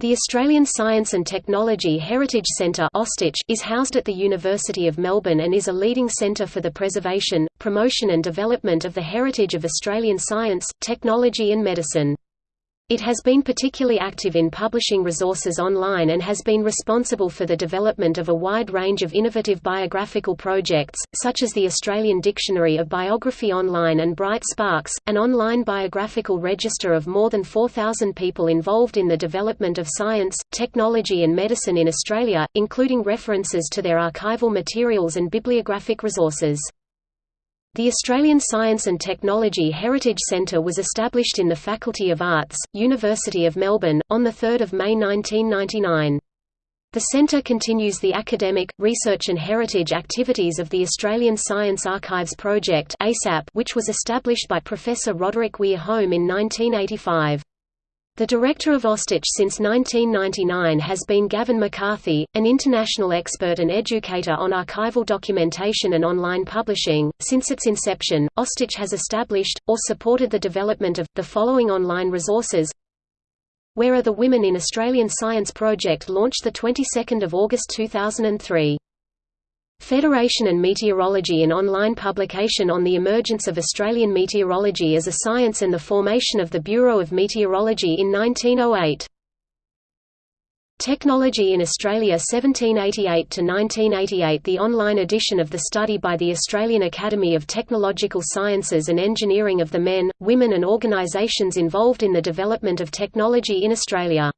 The Australian Science and Technology Heritage Centre is housed at the University of Melbourne and is a leading centre for the preservation, promotion and development of the heritage of Australian science, technology and medicine. It has been particularly active in publishing resources online and has been responsible for the development of a wide range of innovative biographical projects, such as the Australian Dictionary of Biography Online and Bright Sparcs, an online biographical register of more than 4,000 people involved in the development of science, technology and medicine in Australia, including references to their archival materials and bibliographic resources. The Australian Science and Technology Heritage Centre was established in the Faculty of Arts, University of Melbourne, on 3 May 1999. The centre continues the academic, research and heritage activities of the Australian Science Archives Project which was established by Professor Roderick Weir Home in 1985. The director of Austehc since 1999 has been Gavin McCarthy, an international expert and educator on archival documentation and online publishing. Since its inception, Austehc has established, or supported the development of, the following online resources Where Are the Women in Australian Science project launched the 22nd of August 2003. Federation and Meteorology an online publication on the emergence of Australian meteorology as a science and the formation of the Bureau of Meteorology in 1908. Technology in Australia 1788–1988 The online edition of the study by the Australian Academy of Technological Sciences and Engineering of the men, women and organisations involved in the development of technology in Australia.